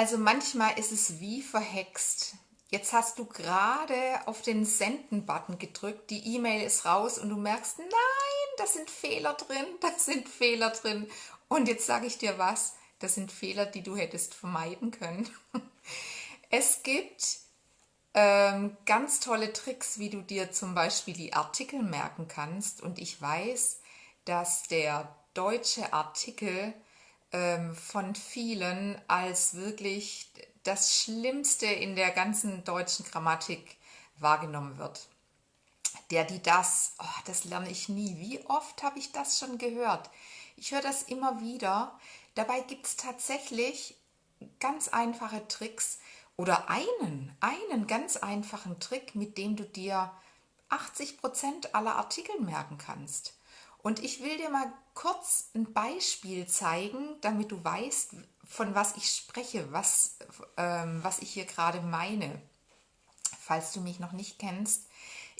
Also manchmal ist es wie verhext. Jetzt hast du gerade auf den Senden-Button gedrückt, die E-Mail ist raus und du merkst, nein, da sind Fehler drin, da sind Fehler drin. Und jetzt sage ich dir was, das sind Fehler, die du hättest vermeiden können. Es gibt ähm, ganz tolle Tricks, wie du dir zum Beispiel die Artikel merken kannst. Und ich weiß, dass der deutsche Artikel ähm, von vielen als wirklich das Schlimmste in der ganzen deutschen Grammatik wahrgenommen wird. Der, die, das, oh, das lerne ich nie. Wie oft habe ich das schon gehört? Ich höre das immer wieder. Dabei gibt es tatsächlich ganz einfache Tricks oder einen, einen ganz einfachen Trick, mit dem du dir 80% aller Artikel merken kannst. Und ich will dir mal kurz ein Beispiel zeigen, damit du weißt, von was ich spreche, was, ähm, was ich hier gerade meine. Falls du mich noch nicht kennst,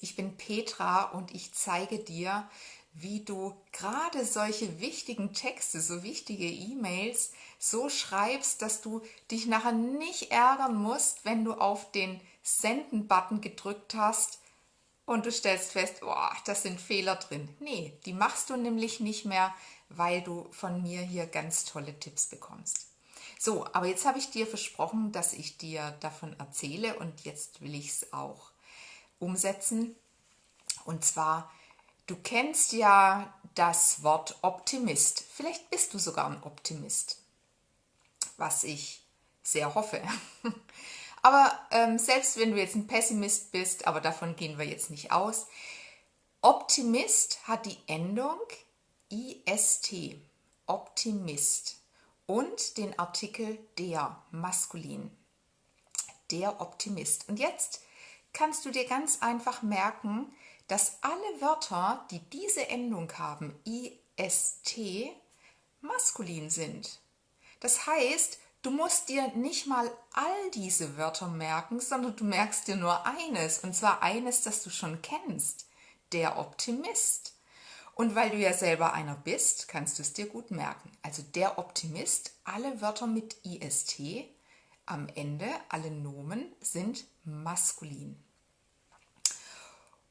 ich bin Petra und ich zeige dir, wie du gerade solche wichtigen Texte, so wichtige E-Mails so schreibst, dass du dich nachher nicht ärgern musst, wenn du auf den Senden-Button gedrückt hast und du stellst fest, oh, das sind Fehler drin. Nee, die machst du nämlich nicht mehr, weil du von mir hier ganz tolle Tipps bekommst. So, aber jetzt habe ich dir versprochen, dass ich dir davon erzähle und jetzt will ich es auch umsetzen. Und zwar, du kennst ja das Wort Optimist. Vielleicht bist du sogar ein Optimist, was ich sehr hoffe. Aber ähm, selbst wenn du jetzt ein Pessimist bist, aber davon gehen wir jetzt nicht aus, Optimist hat die Endung ist, Optimist und den Artikel der, maskulin, der Optimist. Und jetzt kannst du dir ganz einfach merken, dass alle Wörter, die diese Endung haben, ist, maskulin sind. Das heißt, Du musst dir nicht mal all diese Wörter merken, sondern du merkst dir nur eines, und zwar eines, das du schon kennst, der Optimist. Und weil du ja selber einer bist, kannst du es dir gut merken. Also der Optimist, alle Wörter mit ist am Ende, alle Nomen sind maskulin.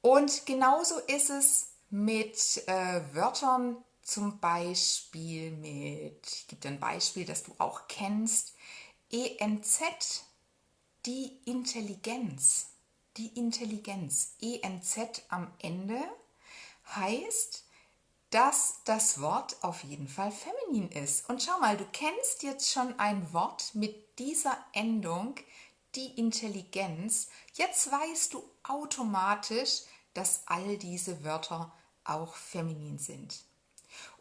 Und genauso ist es mit äh, Wörtern, zum Beispiel mit, ich gebe dir ein Beispiel, das du auch kennst, ENZ, die Intelligenz. Die Intelligenz, ENZ am Ende, heißt, dass das Wort auf jeden Fall feminin ist. Und schau mal, du kennst jetzt schon ein Wort mit dieser Endung, die Intelligenz. Jetzt weißt du automatisch, dass all diese Wörter auch feminin sind.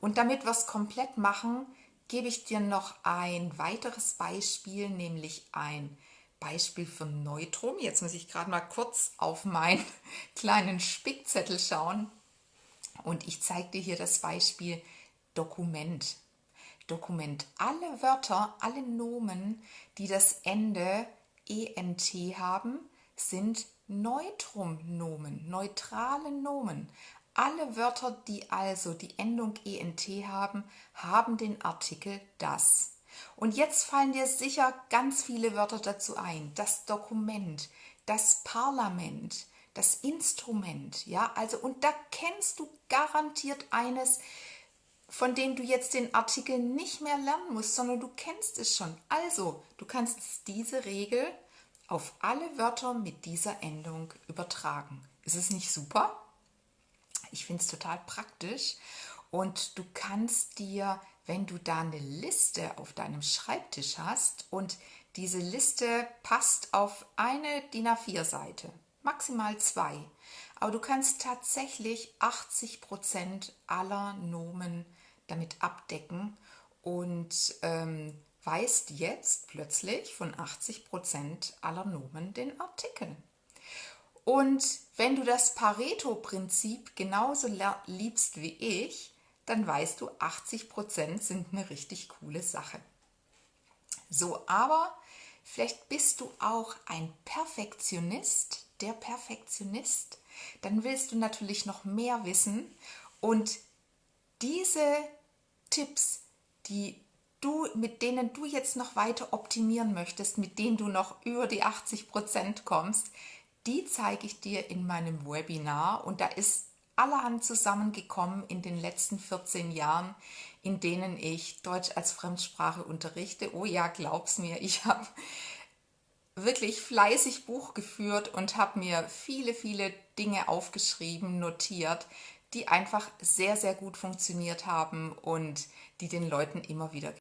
Und damit wir es komplett machen, gebe ich dir noch ein weiteres Beispiel, nämlich ein Beispiel für Neutrum. Jetzt muss ich gerade mal kurz auf meinen kleinen Spickzettel schauen und ich zeige dir hier das Beispiel Dokument. Dokument. Alle Wörter, alle Nomen, die das Ende ENT haben, sind Neutrum-Nomen, neutrale Nomen. Alle Wörter, die also die Endung ent haben, haben den Artikel das. Und jetzt fallen dir sicher ganz viele Wörter dazu ein. Das Dokument, das Parlament, das Instrument, ja, also und da kennst du garantiert eines, von dem du jetzt den Artikel nicht mehr lernen musst, sondern du kennst es schon. Also, du kannst diese Regel auf alle Wörter mit dieser Endung übertragen. Ist es nicht super? Ich finde es total praktisch und du kannst dir, wenn du da eine Liste auf deinem Schreibtisch hast und diese Liste passt auf eine DIN A4-Seite, maximal zwei, aber du kannst tatsächlich 80 Prozent aller Nomen damit abdecken und ähm, weißt jetzt plötzlich von 80 Prozent aller Nomen den Artikel. Und wenn du das Pareto-Prinzip genauso liebst wie ich, dann weißt du, 80% sind eine richtig coole Sache. So, aber vielleicht bist du auch ein Perfektionist, der Perfektionist. Dann willst du natürlich noch mehr wissen und diese Tipps, die du, mit denen du jetzt noch weiter optimieren möchtest, mit denen du noch über die 80% kommst, die zeige ich dir in meinem Webinar und da ist allerhand zusammengekommen in den letzten 14 Jahren, in denen ich Deutsch als Fremdsprache unterrichte. Oh ja, glaub's mir, ich habe wirklich fleißig Buch geführt und habe mir viele, viele Dinge aufgeschrieben, notiert, die einfach sehr, sehr gut funktioniert haben und die den Leuten immer wieder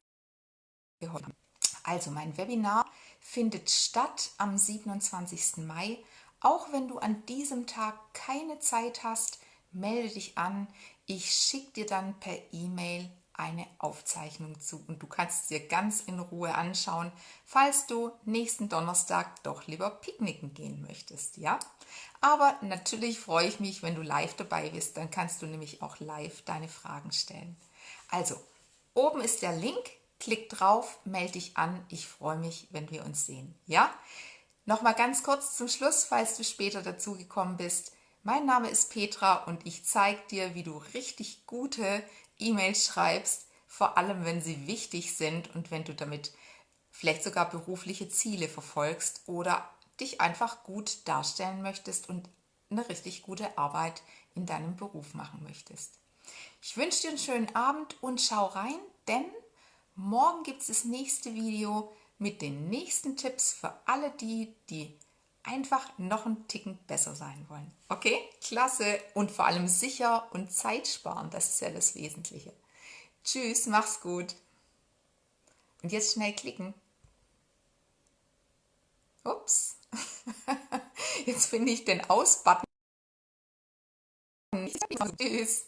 geholfen haben. Also mein Webinar findet statt am 27. Mai. Auch wenn du an diesem Tag keine Zeit hast, melde dich an. Ich schicke dir dann per E-Mail eine Aufzeichnung zu und du kannst es dir ganz in Ruhe anschauen, falls du nächsten Donnerstag doch lieber picknicken gehen möchtest, ja? Aber natürlich freue ich mich, wenn du live dabei bist, dann kannst du nämlich auch live deine Fragen stellen. Also, oben ist der Link, klick drauf, melde dich an, ich freue mich, wenn wir uns sehen, ja? Nochmal ganz kurz zum Schluss, falls du später dazugekommen bist. Mein Name ist Petra und ich zeige dir, wie du richtig gute E-Mails schreibst, vor allem wenn sie wichtig sind und wenn du damit vielleicht sogar berufliche Ziele verfolgst oder dich einfach gut darstellen möchtest und eine richtig gute Arbeit in deinem Beruf machen möchtest. Ich wünsche dir einen schönen Abend und schau rein, denn morgen gibt es das nächste Video mit den nächsten Tipps für alle die, die einfach noch einen Ticken besser sein wollen. Okay, klasse und vor allem sicher und Zeit das ist ja das Wesentliche. Tschüss, mach's gut. Und jetzt schnell klicken. Ups. Jetzt finde ich den Aus-Button. Tschüss.